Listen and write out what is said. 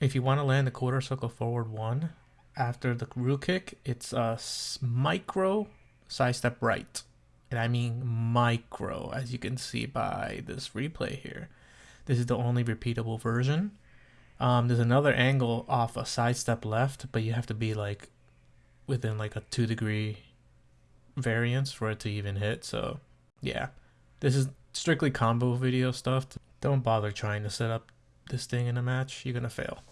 If you want to land the quarter circle forward one, after the root kick, it's a micro side step right. And I mean micro, as you can see by this replay here. This is the only repeatable version. Um, there's another angle off a side step left, but you have to be like within like a two degree variance for it to even hit. So yeah, this is strictly combo video stuff. Don't bother trying to set up this thing in a match. You're gonna fail.